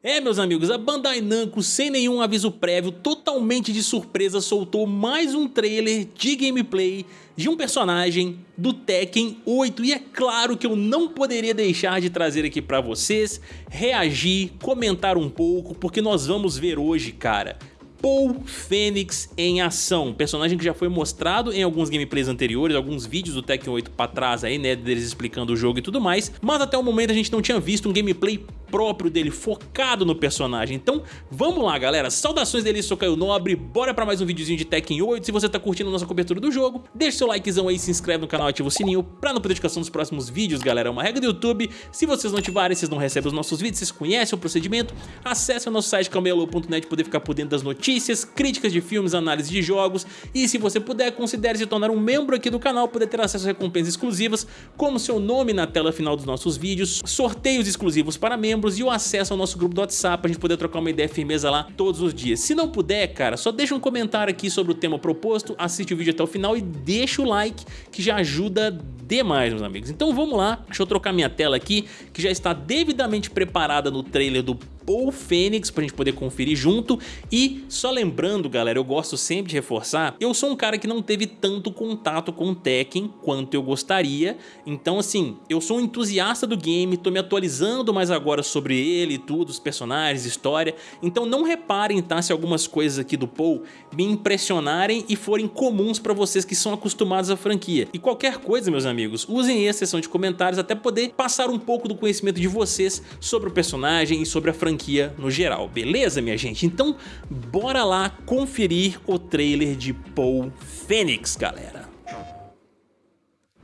É, meus amigos, a Bandai Namco, sem nenhum aviso prévio, totalmente de surpresa, soltou mais um trailer de gameplay de um personagem do Tekken 8 e é claro que eu não poderia deixar de trazer aqui pra vocês, reagir, comentar um pouco, porque nós vamos ver hoje, cara, Paul Fênix em ação, personagem que já foi mostrado em alguns gameplays anteriores, alguns vídeos do Tekken 8 pra trás aí, né, deles explicando o jogo e tudo mais, mas até o momento a gente não tinha visto um gameplay próprio dele, focado no personagem. Então vamos lá galera, saudações dele, sou Caio Nobre, bora pra mais um videozinho de Tekken 8, se você tá curtindo a nossa cobertura do jogo, deixa seu likezão aí, se inscreve no canal, ativa o sininho pra não perder notificação dos próximos vídeos galera, é uma regra do YouTube, se vocês não ativarem, vocês não recebem os nossos vídeos, vocês conhecem o procedimento, acesse o nosso site camelo.net poder ficar por dentro das notícias, críticas de filmes, análise de jogos e se você puder, considere se tornar um membro aqui do canal, poder ter acesso a recompensas exclusivas, como seu nome na tela final dos nossos vídeos, sorteios exclusivos para membros, e o acesso ao nosso grupo do WhatsApp pra gente poder trocar uma ideia firmeza lá todos os dias. Se não puder, cara, só deixa um comentário aqui sobre o tema proposto, assiste o vídeo até o final e deixa o like que já ajuda demais, meus amigos. Então vamos lá, deixa eu trocar minha tela aqui, que já está devidamente preparada no trailer do Paul Fênix pra gente poder conferir junto. E só lembrando galera, eu gosto sempre de reforçar, eu sou um cara que não teve tanto contato com o Tekken quanto eu gostaria, então assim, eu sou um entusiasta do game, tô me atualizando mais agora sobre ele e tudo, os personagens, história, então não reparem tá, se algumas coisas aqui do Paul me impressionarem e forem comuns pra vocês que são acostumados à franquia. E qualquer coisa meus amigos, usem a seção de comentários até poder passar um pouco do conhecimento de vocês sobre o personagem e sobre a franquia franquia no geral, beleza minha gente? Então bora lá conferir o trailer de Paul Phoenix, galera.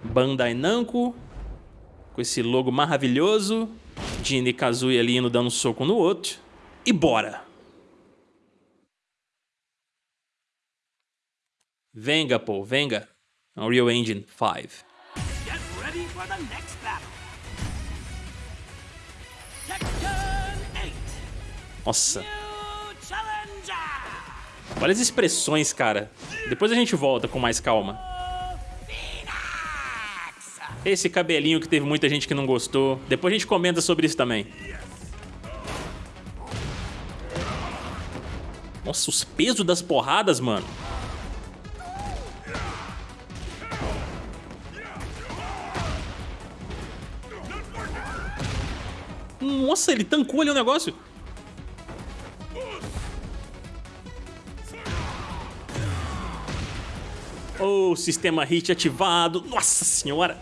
Bandai Namco, com esse logo maravilhoso, Jin e Kazuya ali indo dando um soco no outro, e bora! Venga, Paul, venga. Unreal Engine 5. Get ready for the next Nossa. Olha as expressões, cara. Depois a gente volta com mais calma. Esse cabelinho que teve muita gente que não gostou. Depois a gente comenta sobre isso também. Nossa, os pesos das porradas, mano. Nossa, ele tancou ali o negócio. Oh, sistema hit ativado. Nossa senhora.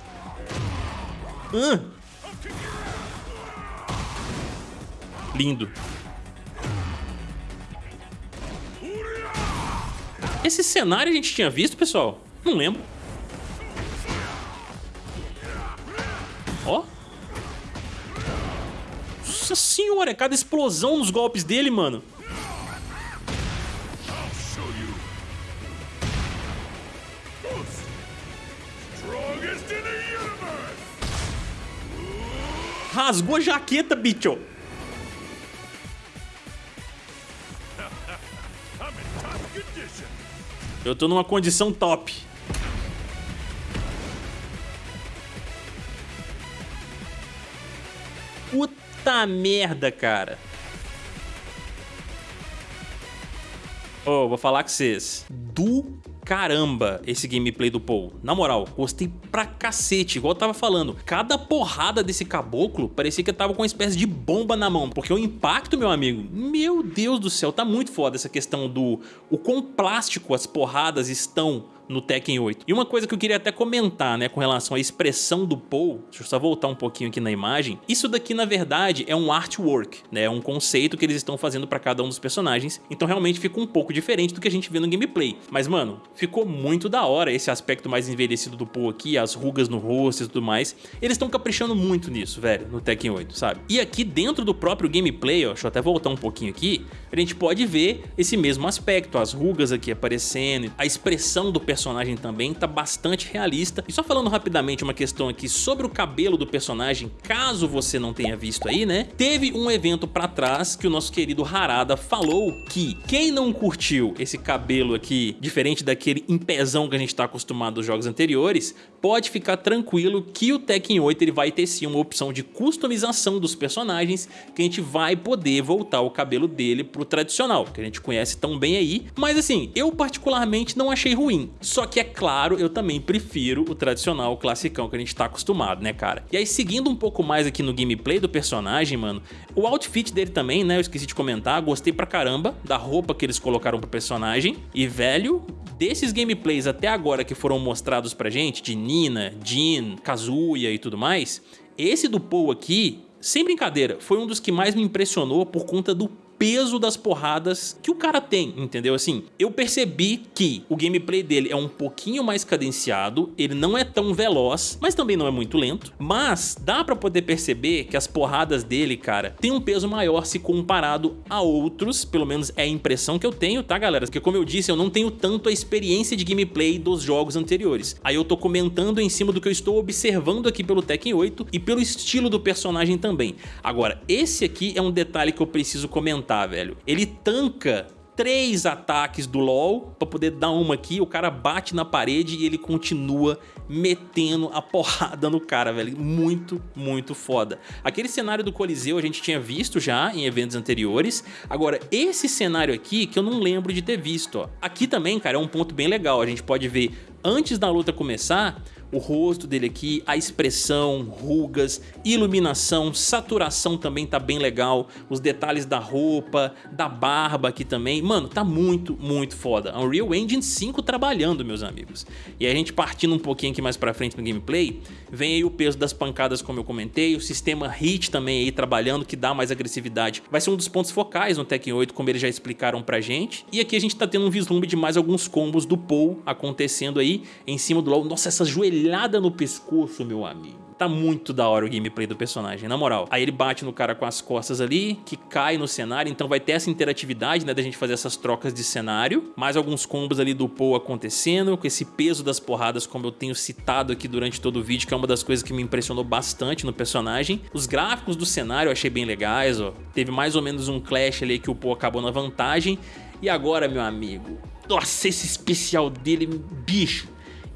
Uh. Lindo. Esse cenário a gente tinha visto, pessoal? Não lembro. Ó. Nossa senhora, é cada explosão nos golpes dele, mano. Rasgou a jaqueta, bicho. Eu tô numa condição top. Puta merda, cara. Ô, oh, vou falar com vocês. Do caramba esse gameplay do Paul. Na moral, gostei pra cacete, igual eu tava falando. Cada porrada desse caboclo parecia que eu tava com uma espécie de bomba na mão, porque o impacto, meu amigo, meu Deus do céu, tá muito foda essa questão do o quão plástico as porradas estão no Tekken 8. E uma coisa que eu queria até comentar, né, com relação à expressão do Paul, deixa eu só voltar um pouquinho aqui na imagem, isso daqui na verdade é um artwork, né, é um conceito que eles estão fazendo para cada um dos personagens, então realmente fica um pouco diferente do que a gente vê no gameplay. Mas mano, ficou muito da hora esse aspecto mais envelhecido do Paul aqui, as rugas no rosto e tudo mais, eles estão caprichando muito nisso, velho, no Tekken 8, sabe? E aqui dentro do próprio gameplay, ó, deixa eu até voltar um pouquinho aqui, a gente pode ver esse mesmo aspecto, as rugas aqui aparecendo, a expressão do personagem personagem também tá bastante realista. E só falando rapidamente uma questão aqui sobre o cabelo do personagem, caso você não tenha visto aí, né? Teve um evento pra trás que o nosso querido Harada falou que quem não curtiu esse cabelo aqui, diferente daquele empezão que a gente tá acostumado dos jogos anteriores, pode ficar tranquilo que o Tekken 8 ele vai ter sim uma opção de customização dos personagens que a gente vai poder voltar o cabelo dele pro tradicional, que a gente conhece tão bem aí. Mas assim, eu particularmente não achei ruim. Só que é claro, eu também prefiro o tradicional, o classicão que a gente tá acostumado, né, cara? E aí, seguindo um pouco mais aqui no gameplay do personagem, mano, o outfit dele também, né, eu esqueci de comentar, gostei pra caramba da roupa que eles colocaram pro personagem. E, velho, desses gameplays até agora que foram mostrados pra gente, de Nina, Jin, Kazuya e tudo mais, esse do Paul aqui, sem brincadeira, foi um dos que mais me impressionou por conta do peso das porradas que o cara tem, entendeu? Assim, eu percebi que o gameplay dele é um pouquinho mais cadenciado, ele não é tão veloz, mas também não é muito lento, mas dá pra poder perceber que as porradas dele, cara, tem um peso maior se comparado a outros, pelo menos é a impressão que eu tenho, tá galera? Porque como eu disse, eu não tenho tanto a experiência de gameplay dos jogos anteriores. Aí eu tô comentando em cima do que eu estou observando aqui pelo Tekken 8 e pelo estilo do personagem também. Agora, esse aqui é um detalhe que eu preciso comentar velho. Ele tanca três ataques do LoL pra poder dar uma aqui, o cara bate na parede e ele continua metendo a porrada no cara, velho. Muito, muito foda. Aquele cenário do Coliseu a gente tinha visto já em eventos anteriores. Agora, esse cenário aqui que eu não lembro de ter visto, ó. Aqui também, cara, é um ponto bem legal. A gente pode ver antes da luta começar o rosto dele aqui, a expressão, rugas, iluminação, saturação também tá bem legal, os detalhes da roupa, da barba aqui também, mano, tá muito, muito foda. Unreal Engine 5 trabalhando, meus amigos. E a gente partindo um pouquinho aqui mais pra frente no gameplay, vem aí o peso das pancadas como eu comentei, o sistema HIT também aí trabalhando, que dá mais agressividade. Vai ser um dos pontos focais no Tekken 8, como eles já explicaram pra gente. E aqui a gente tá tendo um vislumbre de mais alguns combos do Paul acontecendo aí em cima do LoL. Nossa, essa joelhada joelhada no pescoço, meu amigo. Tá muito da hora o gameplay do personagem, na moral. Aí ele bate no cara com as costas ali, que cai no cenário, então vai ter essa interatividade, né, da gente fazer essas trocas de cenário. Mais alguns combos ali do Paul acontecendo, com esse peso das porradas, como eu tenho citado aqui durante todo o vídeo, que é uma das coisas que me impressionou bastante no personagem. Os gráficos do cenário eu achei bem legais, ó. Teve mais ou menos um clash ali que o Paul acabou na vantagem. E agora, meu amigo, nossa, esse especial dele, bicho,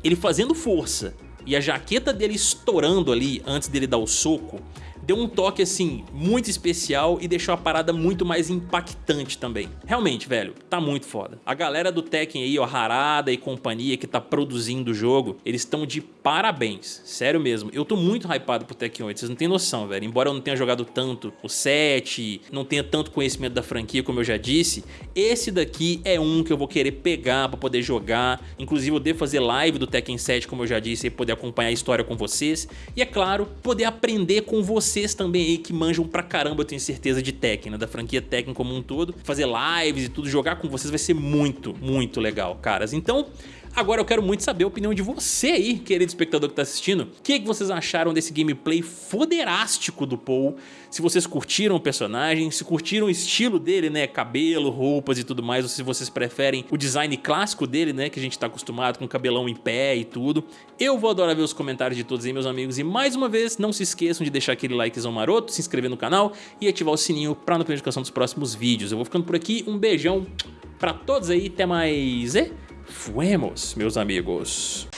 ele fazendo força e a jaqueta dele estourando ali antes dele dar o soco, deu um toque assim muito especial e deixou a parada muito mais impactante também. Realmente, velho, tá muito foda. A galera do Tekken aí, ó, Harada e companhia que tá produzindo o jogo, eles estão de parabéns, sério mesmo. Eu tô muito hypado pro Tekken 8, vocês não tem noção, velho. Embora eu não tenha jogado tanto o 7, não tenha tanto conhecimento da franquia como eu já disse, esse daqui é um que eu vou querer pegar pra poder jogar. Inclusive eu devo fazer live do Tekken 7, como eu já disse, e poder acompanhar a história com vocês. E é claro, poder aprender com vocês vocês também aí que manjam pra caramba, eu tenho certeza, de Tekken, né? da franquia Tekken como um todo. Fazer lives e tudo, jogar com vocês vai ser muito, muito legal, caras. Então, Agora eu quero muito saber a opinião de você aí, querido espectador que tá assistindo. O que, que vocês acharam desse gameplay foderástico do Paul? Se vocês curtiram o personagem, se curtiram o estilo dele, né? Cabelo, roupas e tudo mais, ou se vocês preferem o design clássico dele, né? Que a gente tá acostumado com cabelão em pé e tudo. Eu vou adorar ver os comentários de todos aí, meus amigos. E mais uma vez, não se esqueçam de deixar aquele likezão maroto, se inscrever no canal e ativar o sininho pra notificação dos próximos vídeos. Eu vou ficando por aqui, um beijão pra todos aí, até mais... E... Fuemos, meus amigos.